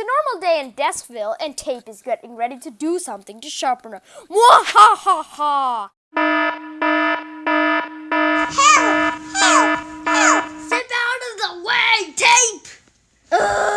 a normal day in Deskville, and Tape is getting ready to do something to sharpen her. ha! Help! Help! Help! Step out of the way, Tape! Ugh.